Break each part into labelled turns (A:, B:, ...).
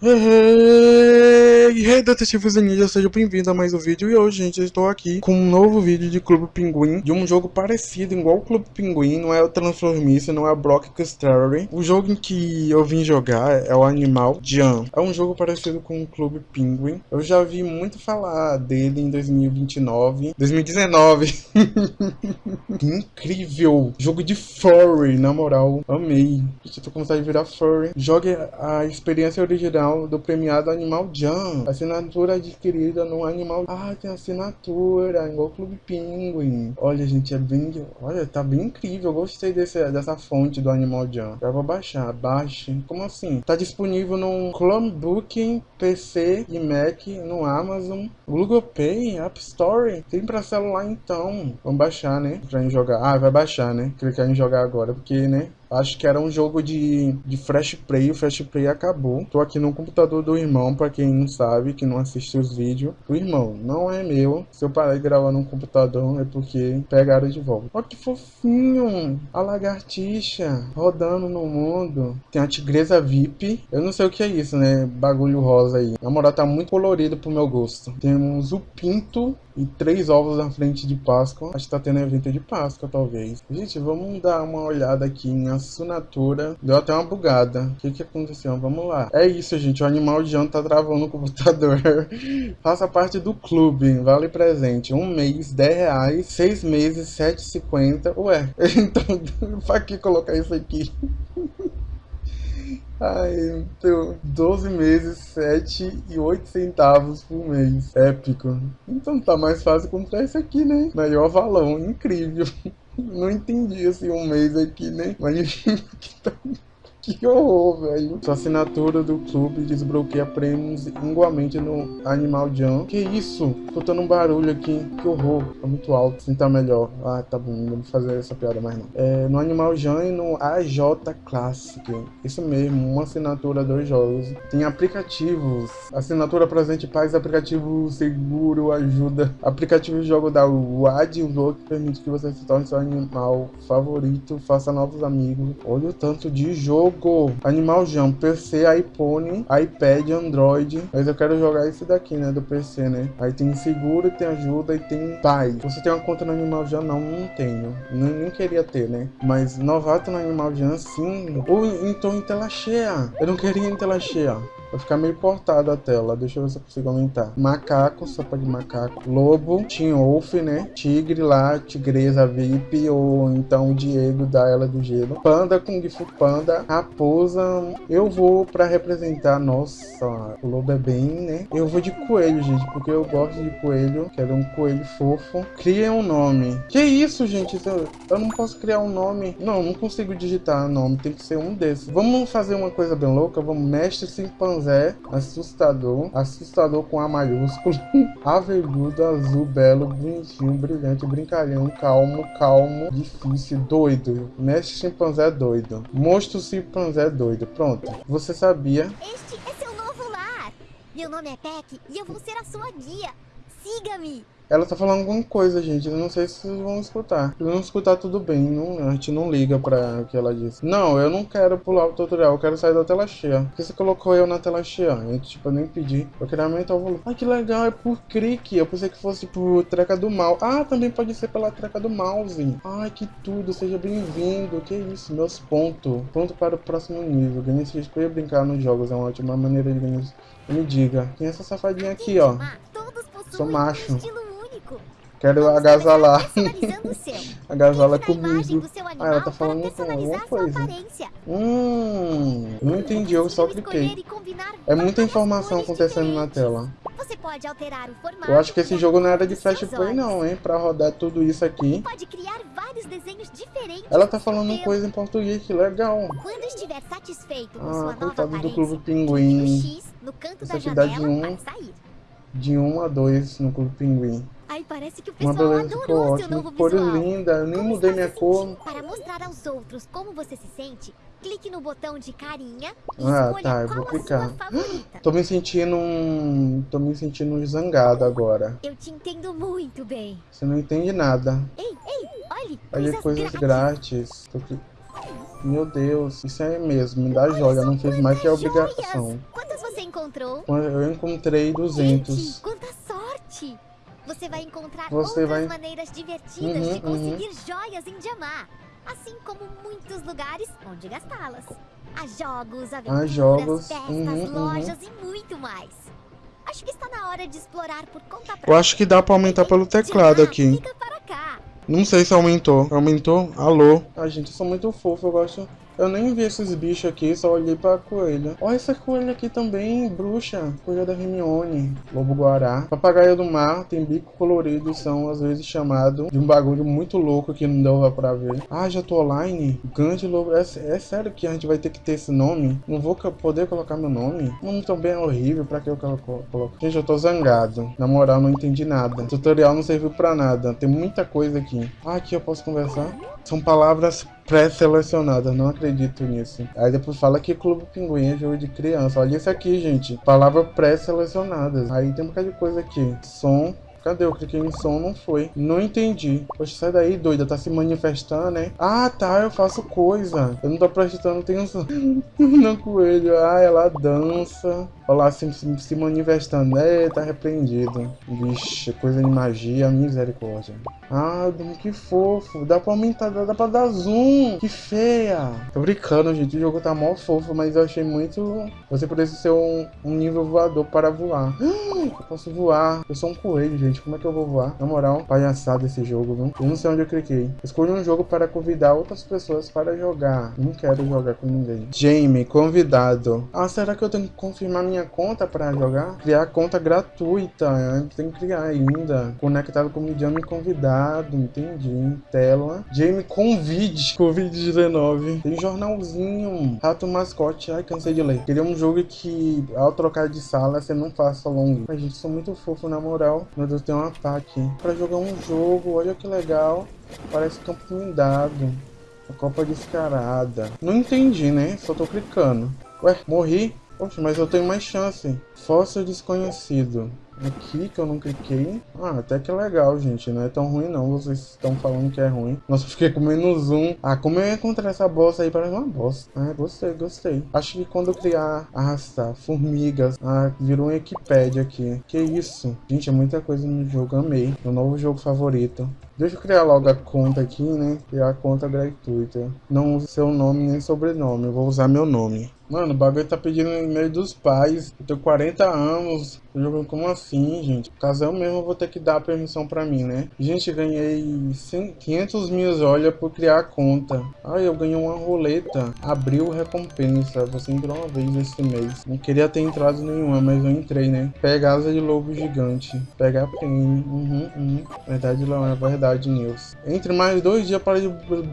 A: 嘿嘿。Hey detetives e ninjas, seja bem-vindo a mais um vídeo. E hoje, gente, eu estou aqui com um novo vídeo de Clube Pinguim De um jogo parecido, igual o Clube Pinguim Não é o Transformice, não é o Block Story O jogo em que eu vim jogar é o Animal Jam. É um jogo parecido com o Clube Pinguim. Eu já vi muito falar dele em 2029 2019 Incrível! Jogo de furry, na moral Amei. Eu tô começando a virar furry. Jogue a experiência original do premiado Animal Jam. Assinatura adquirida no Animal... Ah, tem assinatura, igual Clube Penguin. Olha, gente, é bem... Olha, tá bem incrível. Eu gostei desse, dessa fonte do Animal Jam. Já vou baixar. Baixe. Como assim? Tá disponível no Chromebook, PC e Mac, no Amazon, Google Play, App Store. Tem pra celular, então. Vamos baixar, né? Pra jogar. Ah, vai baixar, né? Clicar em jogar agora, porque, né? Acho que era um jogo de, de Flash Play, o Flash Play acabou. Tô aqui no computador do irmão, pra quem não sabe, que não assiste os vídeos. O irmão não é meu. Se eu parar de gravar no computador é porque pegaram de volta. Olha que fofinho! A lagartixa rodando no mundo. Tem a tigresa VIP. Eu não sei o que é isso, né? Bagulho rosa aí. Na moral, tá muito colorido pro meu gosto. Temos o pinto e três ovos na frente de Páscoa. Acho que tá tendo evento de Páscoa, talvez. Gente, vamos dar uma olhada aqui em assinatura. Deu até uma bugada. O que que aconteceu? Vamos lá. É isso, gente. O animal de ano tá travando o computador. Faça parte do clube. Vale presente. Um mês, 10 reais. Seis meses, 7,50. Ué, então, pra que colocar isso aqui? Ai, então, 12 meses, 7 e 8 centavos por mês. Épico. Então tá mais fácil comprar esse aqui, né? Maior valão, incrível. Não entendi assim um mês aqui, né? Mas Que horror, velho. Sua assinatura do clube desbloqueia prêmios igualmente no Animal Jam. Que isso? Escutando um barulho aqui. Que horror. Tá muito alto. Assim tá melhor. Ah, tá bom. Não vou fazer essa piada mais não. É, no Animal Jam e no AJ Classic. Isso mesmo. Uma assinatura, dois jogos. Tem aplicativos. Assinatura presente paz, aplicativo seguro, ajuda. Aplicativo jogo da WAD, que permite que você se torne seu animal favorito, faça novos amigos. Olha o tanto de jogo Go, Animal Jam, PC, iPhone, iPad, Android. Mas eu quero jogar esse daqui, né? Do PC, né? Aí tem seguro, tem ajuda e tem paz. Você tem uma conta no Animal Jam? Não, não tenho. Nem, nem queria ter, né? Mas novato no Animal Jam, sim. Ou então em tela cheia. Eu não queria em tela cheia. Vai ficar meio portado a tela. Deixa eu ver se eu consigo aumentar. Macaco, sopa de macaco. Lobo, Wolf, né? Tigre lá, tigresa VIP. Ou então Diego da Ela do Gelo. Panda, Kung Fu Panda. Raposa. Eu vou pra representar... Nossa, o lobo é bem, né? Eu vou de coelho, gente. Porque eu gosto de coelho. Quero um coelho fofo. Cria um nome. Que isso, gente? Eu não posso criar um nome. Não, não consigo digitar nome. Tem que ser um desses. Vamos fazer uma coisa bem louca. Vamos mestre chimpanzé Zé, assustador, assustador com A maiúsculo, aveludo, azul, belo, bonitinho, brilhante, brincalhão, calmo, calmo, difícil, doido. Mestre chimpanzé doido. Monstro chimpanzé doido. Pronto. Você sabia?
B: Este é seu novo lar. Meu nome é Peck e eu vou ser a sua guia. Siga-me.
A: Ela tá falando alguma coisa, gente. Eu não sei se vocês vão escutar. Se não escutar, tudo bem. Não, a gente não liga pra o que ela disse. Não, eu não quero pular o tutorial. Eu quero sair da tela cheia. Por que você colocou eu na tela cheia? Eu, tipo, eu nem pedi. Eu queria aumentar o volume. Ai, que legal. É por clique. Eu pensei que fosse por treca do mal. Ah, também pode ser pela treca do mouse. Ai, que tudo. Seja bem-vindo. Que isso, meus pontos. Pronto para o próximo nível. Ganhei esse risco e brincar nos jogos. É uma ótima maneira de ganhar. Me diga. Quem é essa safadinha aqui, ó? Sou macho. Quero agasalar. Agasala comigo. Ah, ela tá falando com alguma coisa. Hum, não entendi, eu só cliquei. É muita informação acontecendo na tela. Eu acho que esse jogo não era de Flash Play não, hein? Pra rodar tudo isso aqui. Ela tá falando coisa em português, que legal. Quando estiver satisfeito com ah, coitado do Clube Pinguim. Isso aqui dá de 1 de 1 a 2 no Clube Pinguim.
B: Ai, parece que o pessoal Uma beleza ficou ótimo.
A: Cor linda, eu nem como mudei minha cor.
B: Para mostrar aos outros como você se sente, clique no botão de carinha e
A: ah, tá, eu vou clicar. Tô me sentindo um... Tô me sentindo zangado agora.
B: Eu te entendo muito bem.
A: Você não entende nada.
B: Ei, ei, olhe,
A: olha coisas, coisas grátis. grátis. Meu Deus, isso é mesmo, me dá joia, não fez mais que a obrigação.
B: Quantas você encontrou?
A: Eu encontrei 200.
B: Gente! Você vai encontrar
A: Você
B: outras
A: vai-
B: maneiras divertidas
A: Uhum,
B: de conseguir joias em Diamar. Assim como muitos lugares onde gastá-las. Há jogos, aventuras,
A: jogos,
B: festas,
A: uhum, uhum.
B: lojas e muito mais. Acho que está na hora de explorar por conta própria.
A: Eu acho que dá pra aumentar pelo teclado aqui. Não sei se aumentou. Aumentou? Alô? Ai, gente, eu sou muito fofo, eu gosto... Eu nem vi esses bichos aqui, só olhei pra coelha. Olha essa coelha aqui também, bruxa. Coelha da Hermione. Lobo-guará. Papagaio do mar, tem bico colorido, são às vezes chamados de um bagulho muito louco que não deu pra ver. Ah, já tô online? Grande lobo... É, é sério que a gente vai ter que ter esse nome? Não vou poder colocar meu nome? O nome também é horrível, pra que eu colo- coloco? Gente, eu tô zangado. Na moral, não entendi nada. O tutorial não serviu pra nada. Tem muita coisa aqui. Ah, aqui eu posso conversar? São palavras pré-selecionadas, não acredito nisso. Aí depois fala que Clube Pinguim é jogo de criança. Olha isso aqui, gente. Palavras pré-selecionadas. Aí tem um bocado de coisa aqui. Som. Cadê? Eu cliquei em som, não foi. Não entendi. Poxa, sai daí, doida. Tá se manifestando, né? Ah, tá. Eu faço coisa. Eu não tô prestando atenção no coelho. Ah, ela dança. Olha lá, se, se, se manifestando. É, tá repreendido. Vixe, coisa de magia. Misericórdia. Ah, que fofo. Dá pra aumentar, dá, dá pra dar zoom. Que feia. Tô brincando, gente. O jogo tá mó fofo, mas eu achei muito... Você precisa ser um, um nível voador para voar. Eu posso voar. Eu sou um coelho, gente. Como é que eu vou voar? Na moral, palhaçada esse jogo, viu? Eu não sei onde eu cliquei. Escolha um jogo para convidar outras pessoas para jogar. Não quero jogar com ninguém. Jamie, convidado. Ah, será que eu tenho que confirmar minha conta para jogar? Criar conta gratuita. Tenho que criar ainda. Conectado com o Jamie convidado. Entendi. Tela. Jamie, convide. Covid-19. Tem jornalzinho. Rato mascote. Ai, cansei de ler. Queria um jogo que, ao trocar de sala, você não faça long. Ai, gente, sou muito fofo, na moral. Meu Deus, tem uma pá aqui. Pra jogar um jogo, olha que legal. Parece campo mindado. A Copa descarada. Não entendi, né? Só tô clicando. Ué, morri? Poxa, mas eu tenho mais chance. Fóssil desconhecido. Aqui que eu não cliquei. Ah, até que legal, gente. Não é tão ruim não. Vocês estão falando que é ruim. Nossa, fiquei com menos um. Ah, como eu ia encontrar essa bosta aí? Parece uma bosta. Ah, gostei, gostei. Acho que quando eu criar, arrastar formigas. Ah, virou um Wikipedia aqui. Que isso? Gente, é muita coisa no jogo. Amei. Meu novo jogo favorito. Deixa eu criar logo a conta aqui, né? Criar a conta gratuita. Não uso seu nome nem sobrenome. Eu vou usar meu nome. Mano, o bagulho tá pedindo e-mail dos pais. Eu tenho 40 anos. Jogando como assim, gente? Caso eu mesmo vou ter que dar a permissão pra mim, né? Gente, ganhei 100 500 mil olha por criar a conta. Ai, eu ganhei uma roleta. Abriu recompensa. Você entrou uma vez esse mês. Não queria ter entrado nenhuma, mas eu entrei, né? Pega asa de lobo gigante. Pega a prêmio. Uhum, uhum. Verdade, não é verdade, News. Entre mais dois dias para de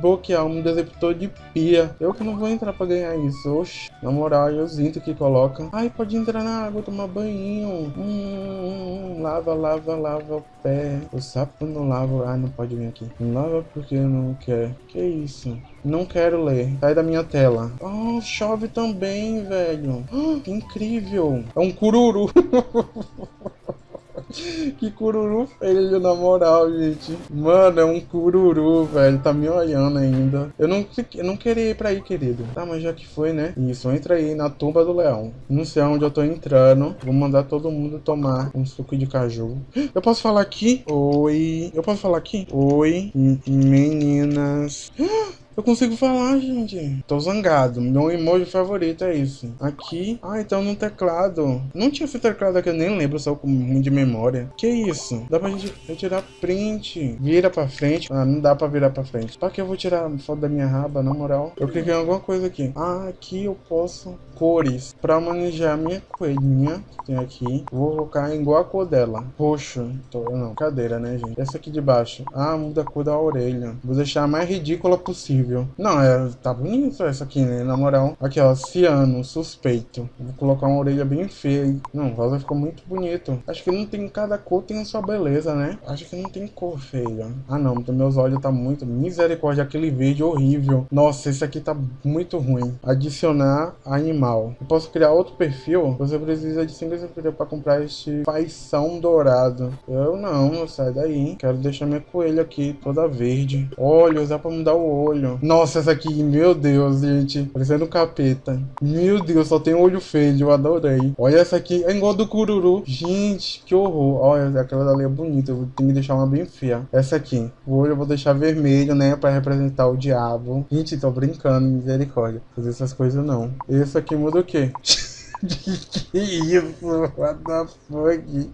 A: bloquear um deceptor de pia. Eu que não vou entrar pra ganhar isso. Oxi. Na moral, eu sinto que coloca. Ai, pode entrar na água, tomar banho. Hum, hum, hum, lava, lava, lava o pé. O sapo não lava. Ah, não pode vir aqui. Lava porque não quer. Que isso? Não quero ler. Sai da minha tela. Oh, chove também, velho. Ah, que incrível. É um cururu. Que cururu feio, na moral, gente. Mano, é um cururu, velho. Tá me olhando ainda. Eu não, eu não queria ir pra aí, querido. Tá, mas já que foi, né? Isso, entra aí na tumba do leão. Não sei aonde eu tô entrando. Vou mandar todo mundo tomar um suco de caju. Eu posso falar aqui? Oi. Eu posso falar aqui? Oi, meninas. Eu consigo falar, gente. Tô zangado. Meu emoji favorito é isso. Aqui. Ah, então no teclado. Não tinha esse teclado aqui, eu nem lembro, só com ruim de memória. Que isso? Dá pra gente retirar print. Vira pra frente. Ah, não dá pra virar pra frente. Pra que eu vou tirar foto da minha raba, na moral? Eu cliquei em alguma coisa aqui. Ah, aqui eu posso cores. Pra manejar minha coelhinha, que tem aqui. Vou colocar igual a cor dela. Roxo. Tô, não, cadeira, né, gente? Essa aqui de baixo. Ah, muda a cor da orelha. Vou deixar a mais ridícula possível. Não, é, tá bonito essa aqui, né? Na moral. Aqui, ó, ciano, suspeito. Vou colocar uma orelha bem feia. Não, o rosa ficou muito bonito. Acho que não tem, cada cor tem a sua beleza, né? Acho que não tem cor feia. Ah, não, meus olhos tá muito... Misericórdia, aquele verde horrível. Nossa, esse aqui tá muito ruim. Adicionar animal. Eu posso criar outro perfil? Você precisa de 5 perfil pra comprar este faição dourado. Eu não, sai daí. Quero deixar minha coelha aqui, toda verde. Olhos, dá pra mudar o olho. Nossa, essa aqui, meu Deus, gente. Parecendo um capeta. Meu Deus, só tem olho feio, eu adorei. Olha essa aqui, é igual do cururu. Gente, que horror. Olha, aquela dali é bonita, eu tenho que deixar uma bem feia. Essa aqui, o olho eu vou deixar vermelho, né, pra representar o diabo. Gente, tô brincando, misericórdia. Fazer essas coisas não. Esse aqui muda o quê? que isso? What the fuck?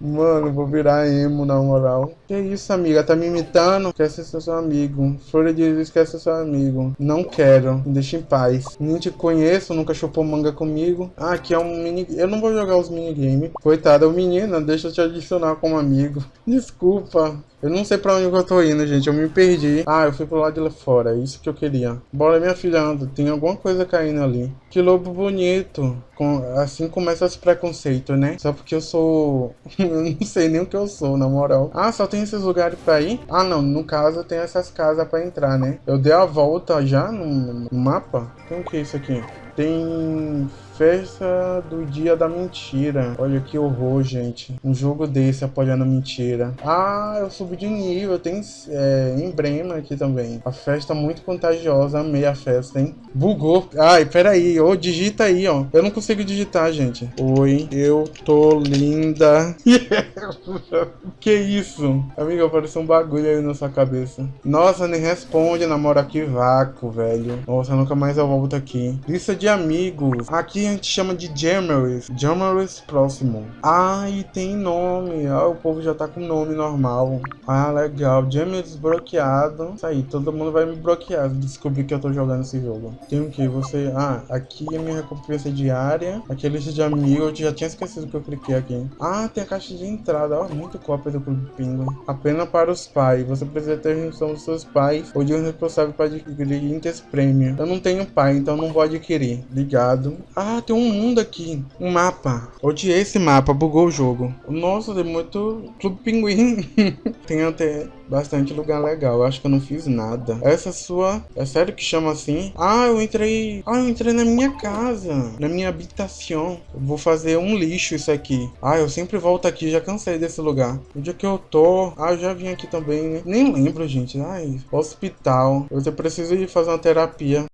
A: Mano, vou virar emo na moral. Que isso, amiga? Tá me imitando? Quer ser seu amigo. Flora diz quer ser seu amigo. Não quero. Me deixa em paz. Nem te conheço, nunca chupou manga comigo. Ah, aqui é um mini... Eu não vou jogar os minigames. Coitada, o menino, deixa eu te adicionar como amigo. Desculpa. Eu não sei pra onde eu tô indo, gente. Eu me perdi. Ah, eu fui pro lado de lá fora. É isso que eu queria. Bora, minha filha, anda. Tem alguma coisa caindo ali. Que lobo bonito. Com... Assim começa os preconceitos, né? Só porque eu sou... eu não sei nem o que eu sou, na moral. Ah, só tem esses lugares pra ir? Ah, não. No caso, tem essas casas pra entrar, né? Eu dei a volta já no, no mapa. Tem o que é isso aqui? Tem festa do dia da mentira. Olha que horror, gente. Um jogo desse apoiando mentira. Ah, eu subi de nível. Tem é, emblema aqui também. A festa muito contagiosa. Amei a festa, hein? Bugou. Ai, peraí. Ô, oh, digita aí, ó. Eu não consigo digitar, gente. Oi, eu tô linda. que isso? Amiga, apareceu um bagulho aí na sua cabeça. Nossa, nem responde, namora que vácuo, velho. Nossa, nunca mais eu volto aqui. Lista de amigos. Aqui a gente chama de Jamerous. Jamerous próximo. Ah, e tem nome. Ah, o povo já tá com nome normal. Ah, legal. Jamerous bloqueado. Isso aí, todo mundo vai me bloquear. Descobrir que eu tô jogando esse jogo. Tem o que? Você... Ah, aqui é minha recompensa diária. Aqui é lista de amigos. Eu já tinha esquecido que eu cliquei aqui. Ah, tem a caixa de entrada. Ó, muito cópia do Clube Pinguim. Apenas para os pais. Você precisa ter junção dos seus pais ou de um responsável para adquirir Inters Premium. Eu não tenho pai, então não vou adquirir. Ligado. Ah, tem um mundo aqui. Um mapa. Odiei esse mapa. Bugou o jogo. Nossa, tem muito Clube Pinguim. tem até bastante lugar legal. Acho que eu não fiz nada. Essa sua... É sério que chama assim? Ah, eu entrei... Ah, eu entrei na minha casa. Na minha habitação. Eu vou fazer um lixo isso aqui. Ah, eu sempre volto aqui. Já cansei desse lugar. Onde é que eu tô? Ah, eu já vim aqui também, né? Nem lembro, gente. Ai, hospital. Eu preciso ir fazer uma terapia.